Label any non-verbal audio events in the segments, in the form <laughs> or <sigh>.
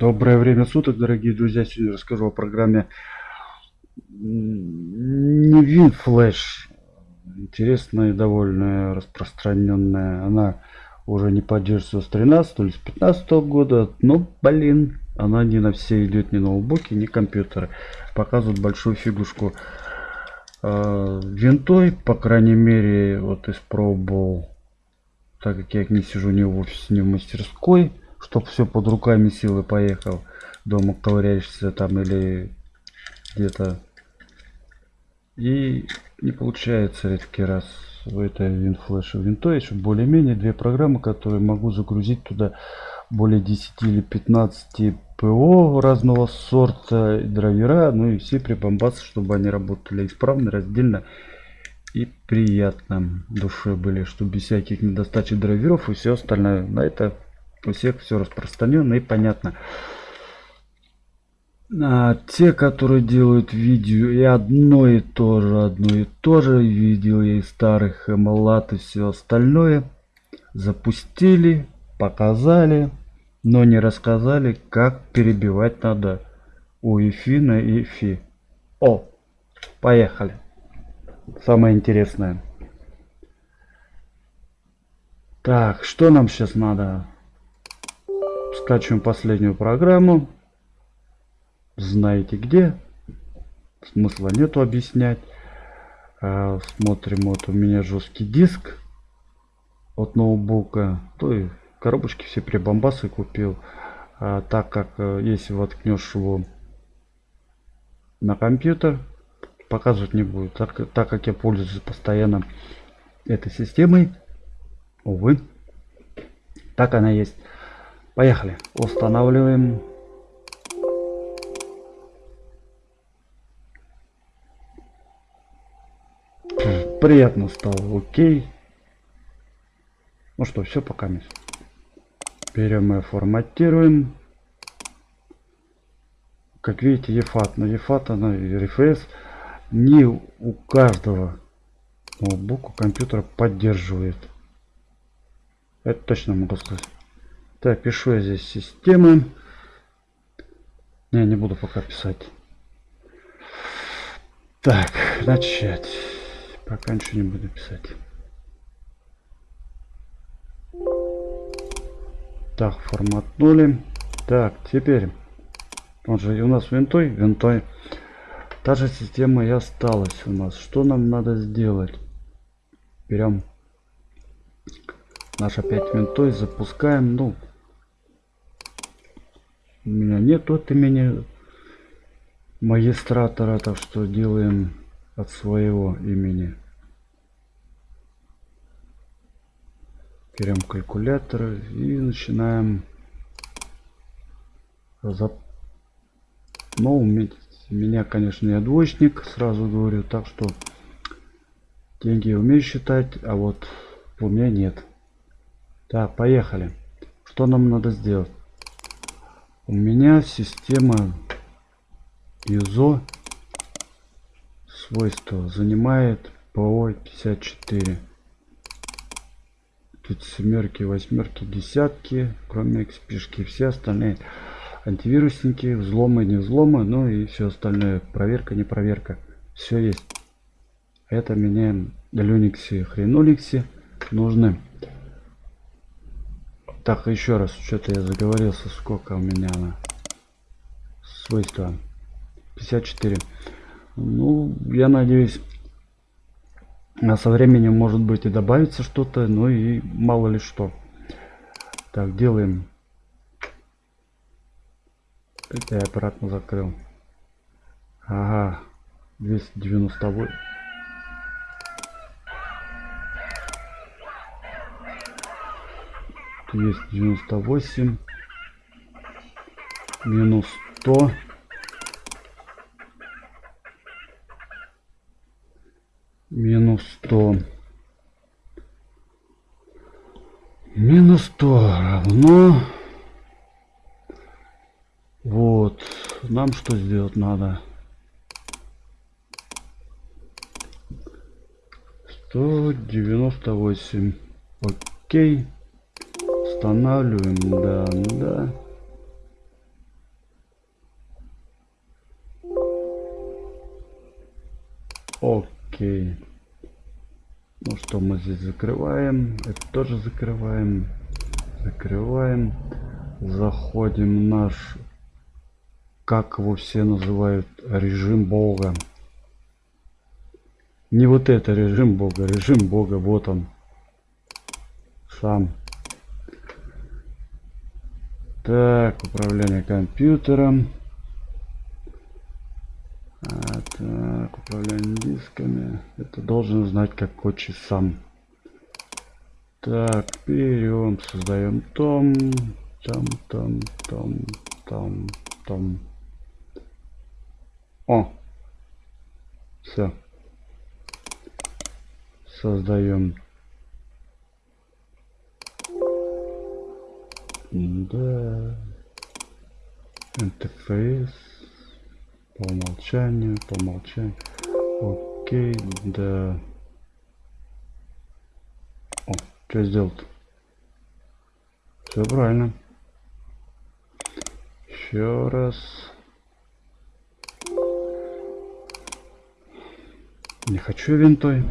Доброе время суток, дорогие друзья. Сегодня расскажу о программе не WinFlash. Интересная и довольно распространенная. Она уже не поддерживается с 13 или с 15 года. Но, блин, она не на все идет, ни ноутбуки, ни компьютеры. Показывают большую фигушку. А, винтой, по крайней мере, вот испробовал. Так как я не сижу ни в офисе, ни в мастерской чтоб все под руками силы поехал. Дома ковыряешься там или где-то. И не получается редкий раз в этой винфлеше винто еще более-менее две программы которые могу загрузить туда более 10 или 15 ПО разного сорта драйвера ну и все прибамбасы чтобы они работали исправно раздельно и приятно. Душе были чтобы без всяких недостачи драйверов и все остальное. На это у всех все распространено и понятно. А, те, которые делают видео и одно и то же, одно и то же, видео и старых эмалат и все остальное, запустили, показали, но не рассказали, как перебивать надо у ИФИ на ИФИ. О, поехали. Самое интересное. Так, что нам сейчас надо? Скачиваем последнюю программу. Знаете где? Смысла нету объяснять. А, смотрим вот у меня жесткий диск от ноутбука. То и коробочки все прибамбасы купил. А, так как э, если воткнешь его на компьютер показывать не будет. Так, так как я пользуюсь постоянно этой системой увы так она есть Поехали. Устанавливаем. Приятно стало. Окей. Ну что, все пока. Берем и форматируем. Как видите, EFAT. Но EFAT, она RFS не у каждого ноутбука компьютера поддерживает. Это точно могу сказать. Так, пишу я здесь системы. Не, не буду пока писать. Так, начать. Пока ничего не буду писать. Так, форматнули. Так, теперь. Он же у нас винтой, винтой. Та же система и осталась у нас. Что нам надо сделать? Берем наш опять винтой, запускаем. Ну, у меня нет от имени магистратора, так что делаем от своего имени. Берем калькулятор и начинаем зап... Но у меня, конечно, я двоечник, сразу говорю, так что деньги умею считать, а вот у меня нет. Так, поехали. Что нам надо сделать? У меня система ISO свойства занимает по 54 тут семерки восьмерки десятки кроме xp все остальные антивирусники взломы не взломы ну и все остальное. Проверка не проверка. Все есть. Это мне для Linux хренуликсе нужны так, еще раз, что-то я заговорился, сколько у меня на свойства. 54. Ну, я надеюсь, а со временем может быть и добавится что-то, ну и мало ли что. Так, делаем. Это я обратно закрыл. Ага, 298. Есть 98 минус 100 минус 100 минус 100 равно. Вот. Нам что сделать надо? 198 окей Устанавливаем, да, да. Окей. Ну что, мы здесь закрываем. Это тоже закрываем. Закрываем. Заходим в наш, как его все называют, режим Бога. Не вот это режим Бога, режим Бога, вот он. Сам. Так, управление компьютером. А, так, управление дисками. Это должен знать как коучи сам. Так, берем, создаем том, там, там, там, там, там. О, все. Создаем. Да. Интерфейс. По умолчанию, по умолчанию. Окей, да. О, что сделать? Все правильно. Еще раз. Не хочу винтой.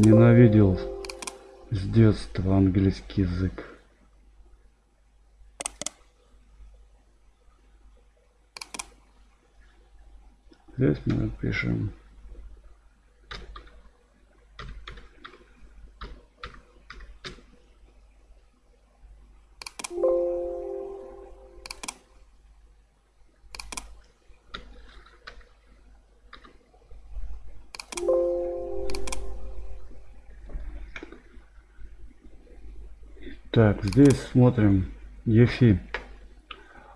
Ненавидел с детства английский язык. Здесь мы напишем Так, здесь смотрим. Ефи.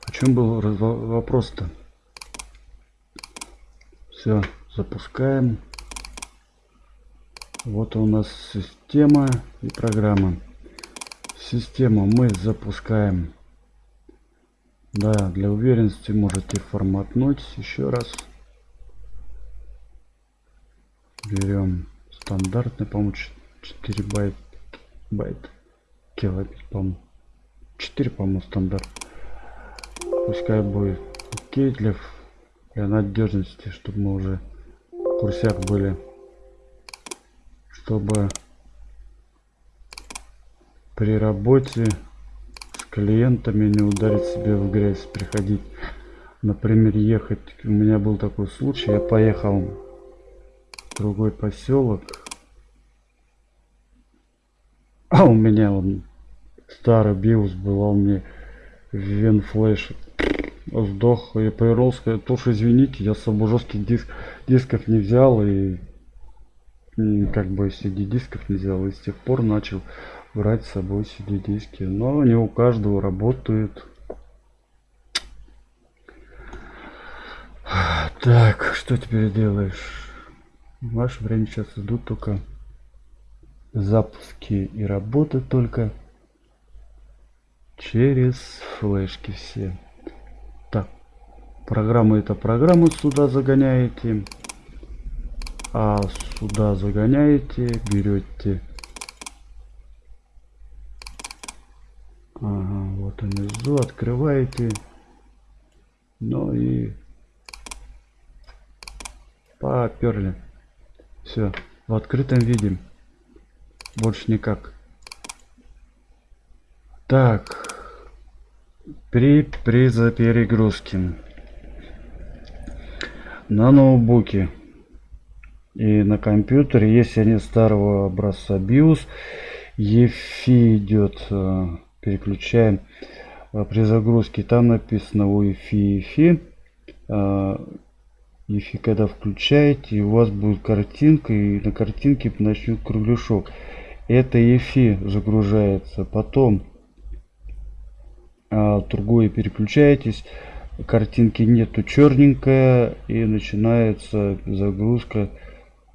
О чем был вопрос-то? Все, запускаем. Вот у нас система и программа. Систему мы запускаем. Да, для уверенности можете форматнуть еще раз. Берем стандартный, по-моему, 4 байт. байт килобит, по-моему. 4, по-моему, стандарт. Пускай будет окей для, для надежности, чтобы мы уже в курсях были. Чтобы при работе с клиентами не ударить себе в грязь, приходить. Например, ехать. У меня был такой случай. Я поехал в другой поселок а у меня он старый биос был, а у меня венфлеш сдох. Я повернул, сказал, извините, я с собой жестких диск, дисков не взял и как бы CD дисков не взял. И с тех пор начал брать с собой CD диски. Но они у каждого работают. Так, что теперь делаешь? В наше время сейчас идут только запуски и работы только через флешки все. Так программу это программу сюда загоняете а сюда загоняете берете. Ага, вот внизу открываете. Ну и поперли. Все в открытом виде. Больше никак. Так. При, при перегрузке. На ноутбуке и на компьютере, если они старого образца BIOS, EFI идет, э, переключаем э, при загрузке, там написано UEFI EFI. EFI когда включаете, у вас будет картинка, и на картинке начнет кругляшок это EFI загружается потом другое переключаетесь картинки нету черненькая и начинается загрузка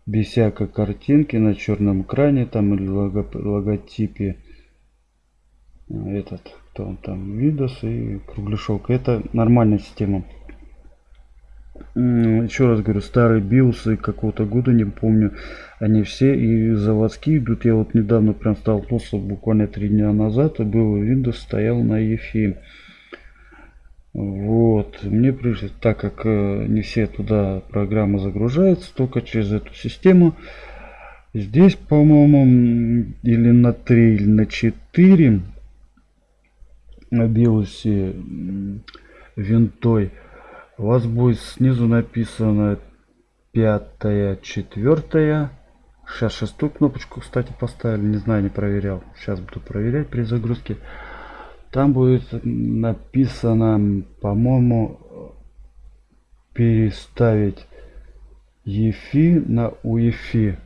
без всякой картинки на черном экране там или лого, логотипе. Этот кто он там Windows и кругляшок. Это нормальная система еще раз говорю старые биосы какого-то года не помню они все и заводские идут. Я вот недавно прям столкнулся буквально три дня назад и был windows стоял на EFI Вот, мне пришлось, так как э, не все туда программы загружаются, только через эту систему. Здесь, по-моему, или на 3, или на 4 на биосе винтой у вас будет снизу написано пятая, четвертая. Сейчас шестую кнопочку, кстати, поставили. Не знаю, не проверял. Сейчас буду проверять при загрузке. Там будет написано, по-моему, переставить EFI на UEFI.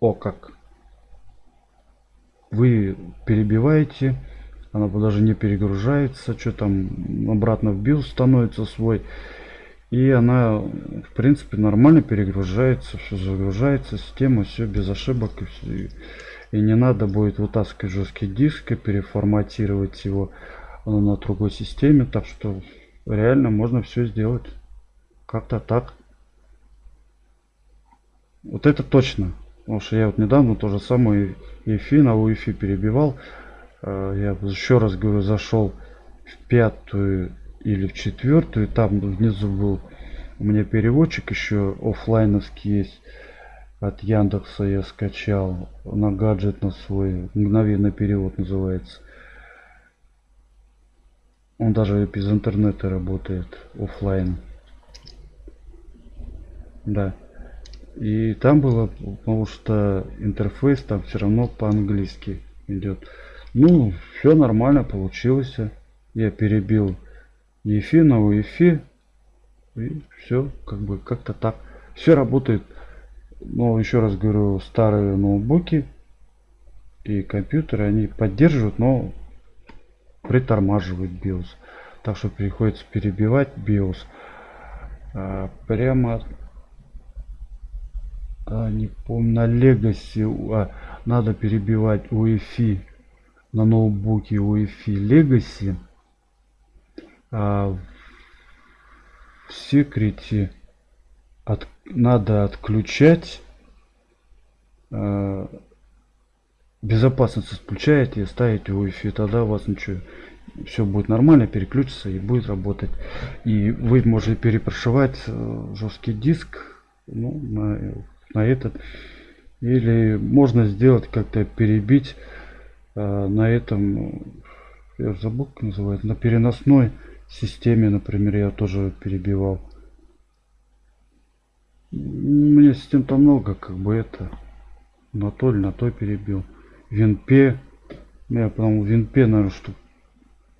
О, как. Вы перебиваете, она даже не перегружается, что там обратно в BIOS становится свой. И она, в принципе, нормально перегружается, все загружается, система, все без ошибок. И, все. и не надо будет вытаскивать жесткий диск и переформатировать его на другой системе. Так что реально можно все сделать. Как-то так. Вот это точно. Потому что я вот недавно то же самое EFI на UEFI перебивал. Э, я еще раз говорю, зашел в пятую или в четвертую. Там внизу был у меня переводчик еще офлайновский есть. От Яндекса я скачал на гаджет на свой. Мгновенный перевод называется. Он даже без интернета работает офлайн. Да. И там было, потому что интерфейс там все равно по-английски идет. Ну, все нормально получилось. Я перебил EFI на UEFI. И все, как бы как-то так. Все работает. Но еще раз говорю, старые ноутбуки и компьютеры, они поддерживают, но притормаживают BIOS. Так что приходится перебивать BIOS. А, прямо а, не помню, на Legacy а, надо перебивать UEFI на ноутбуке UEFI Legacy. А, в секрете от, надо отключать а, безопасность отключаете и ставите Wi-Fi, тогда у вас ничего, все будет нормально, переключится и будет работать. И вы можете перепрошивать э, жесткий диск ну, на на этот или можно сделать как-то перебить на этом я забыл как называется на переносной системе например я тоже перебивал у меня систем там много как бы это на то на то перебил винпе я по-моему винпе наверное что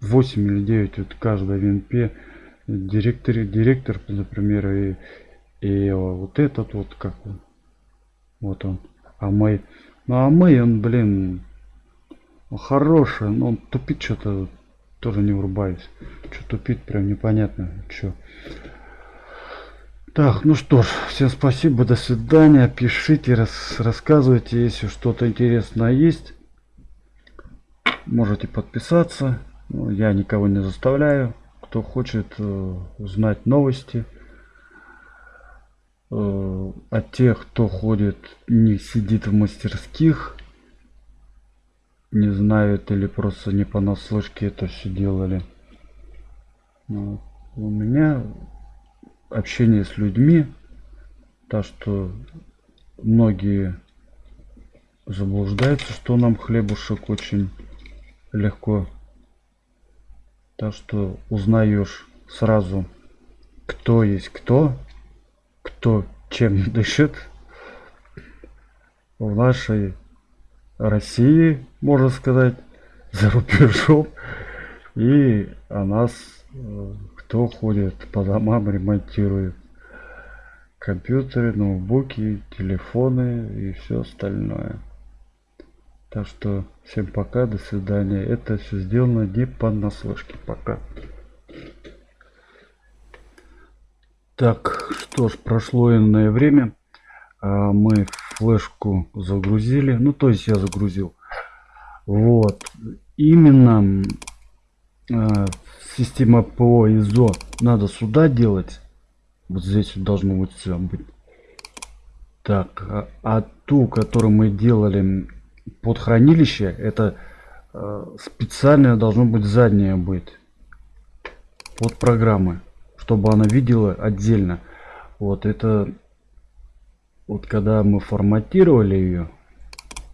8 или 9 вот каждая винпе директор директор например и и вот этот вот как вот он. А мой. Ну а мой он, блин, хороший, но он тупит что-то. Тоже не врубаюсь. Что тупит, прям непонятно. Что. Так, ну что ж, всем спасибо, до свидания. Пишите, рас, рассказывайте, если что-то интересное есть. Можете подписаться. Ну, я никого не заставляю. Кто хочет э, узнать новости, Э, от тех, кто ходит, не сидит в мастерских, не знают или просто не понаслышке это все делали. Вот. У меня общение с людьми, так что многие заблуждаются, что нам хлебушек очень легко. Так что узнаешь сразу, кто есть кто, кто чем дышит в нашей России, можно сказать, <laughs> за рубежом. И о нас, э, кто ходит по домам, ремонтирует компьютеры, ноутбуки, телефоны и все остальное. Так что всем пока, до свидания. Это все сделано не по наслышке. Пока. Так, что ж, прошло иное время. А, мы флешку загрузили. Ну, то есть я загрузил. Вот. Именно а, система ПО ИЗО надо сюда делать. Вот здесь должно быть все быть. Так, а, а ту, которую мы делали под хранилище, это э, специально должно быть заднее быть. от программы, чтобы она видела отдельно. Вот это вот когда мы форматировали ее,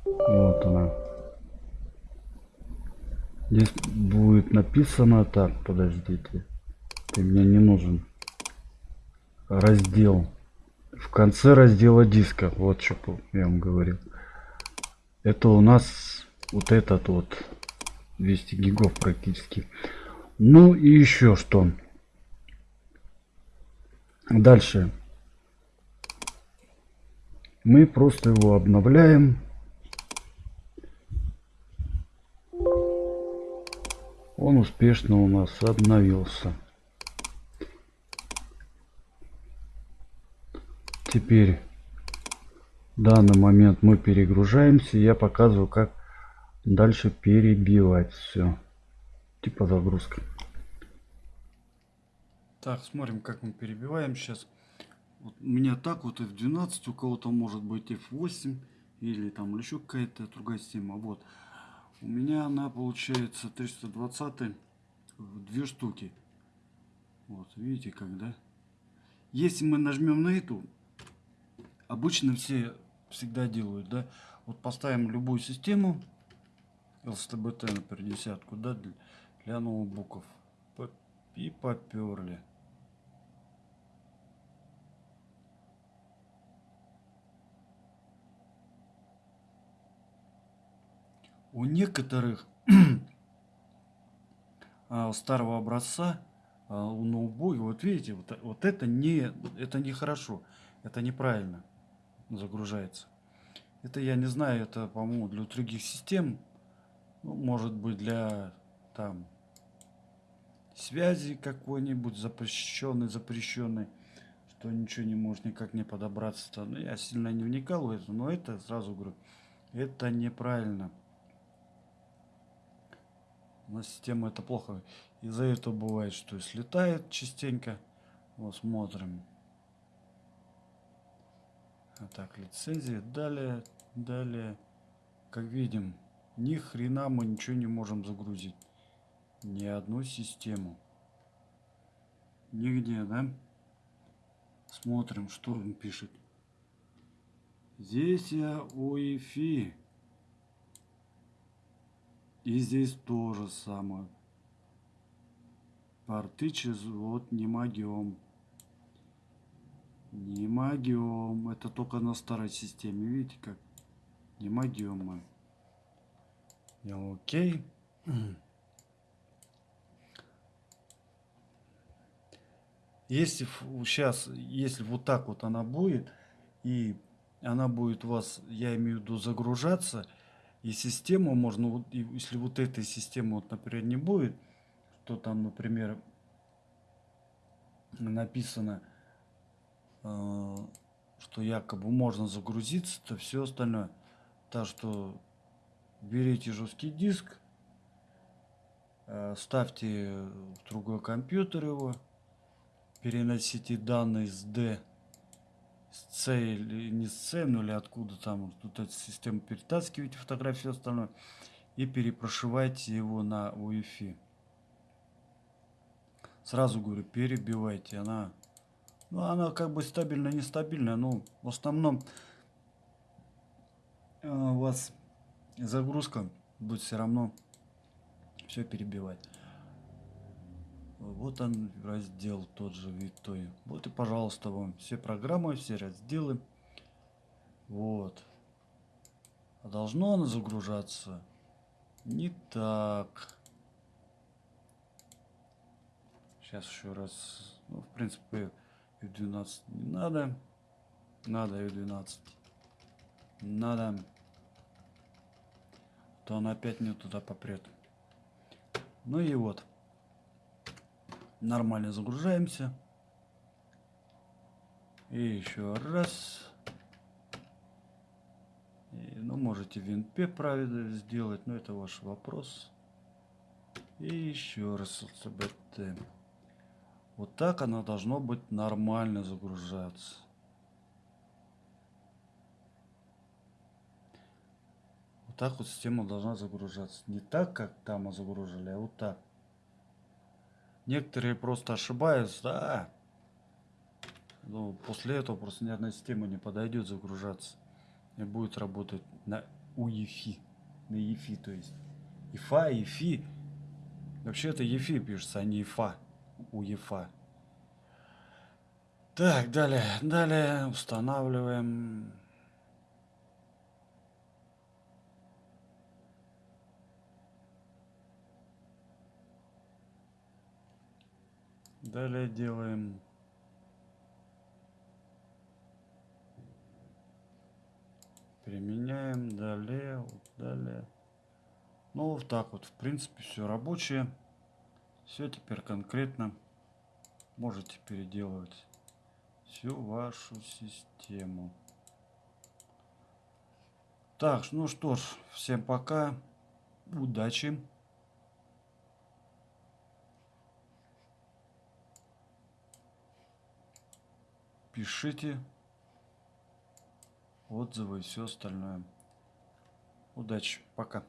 вот она. Здесь будет написано так, подождите. Ты мне не нужен. Раздел. В конце раздела диска. Вот что я вам говорил. Это у нас вот этот вот 200 гигов практически. Ну и еще что. Дальше. Мы просто его обновляем. Он успешно у нас обновился. Теперь в данный момент мы перегружаемся. Я показываю, как дальше перебивать все. Типа загрузка. Так, смотрим, как мы перебиваем сейчас. Вот у меня так вот F12, у кого-то может быть F8 или там еще какая-то другая система. Вот. У меня она получается 320 в две штуки. Вот, видите как, да? Если мы нажмем на эту, обычно все всегда делают, да? Вот поставим любую систему, LSTBT, например, десятку, да, для, для ноутбуков. И поперли. У некоторых <clears throat> а, старого образца а, у ноутбука, вот видите, вот, вот это не это не хорошо, это неправильно загружается. Это я не знаю, это по-моему для других систем, ну, может быть для там связи какой-нибудь запрещенный, запрещенный, что ничего не может никак не подобраться. -то. Ну, я сильно не вникал в это, но это сразу говорю, это неправильно на систему это плохо. Из-за этого бывает, что слетает частенько. Вот смотрим. А так, лицензия. Далее, далее. Как видим, ни хрена мы ничего не можем загрузить. Ни одну систему. Нигде, да? Смотрим, что он пишет. Здесь я УЕФИ. И здесь тоже самое. Порты через вот не могем. Не могем. Это только на старой системе. Видите как? Не могем мы. Я окей. Если сейчас, если вот так вот она будет, и она будет у вас, я имею в виду, загружаться, и систему можно, вот, если вот этой системы, вот, например, не будет, то там, например, написано, э, что якобы можно загрузиться, то все остальное. Так что берите жесткий диск, э, ставьте в другой компьютер его, переносите данные с D C не с или откуда там, тут эта система перетаскиваете фотографии и остальное, и перепрошивайте его на Wi-Fi. Сразу говорю, перебивайте, она, ну она как бы стабильная, нестабильная, но в основном э, у вас загрузка будет все равно все перебивать. Вот он раздел тот же Витой. Вот и пожалуйста вам все программы, все разделы. Вот. А должно оно загружаться не так. Сейчас еще раз. Ну, в принципе, U12 не надо. Надо U12. Надо. То он опять не туда попрет. Ну и вот нормально загружаемся. И еще раз. И, ну, можете винпе правильно сделать, но это ваш вопрос. И еще раз CBT. Вот так оно должно быть нормально загружаться. Вот так вот система должна загружаться. Не так, как там мы загружали, а вот так. Некоторые просто ошибаются, да. Но после этого просто ни одна система не подойдет загружаться. И будет работать на UEFI. На EFI, то есть. ИФА, EFI. Вообще это EFI пишется, а не ИФА. УЕФА. Так, далее, далее устанавливаем. Далее делаем. Применяем. Далее вот далее. Ну вот так вот. В принципе все рабочее. Все теперь конкретно можете переделывать всю вашу систему. Так ну что ж всем пока. Удачи пишите отзывы и все остальное. Удачи, пока.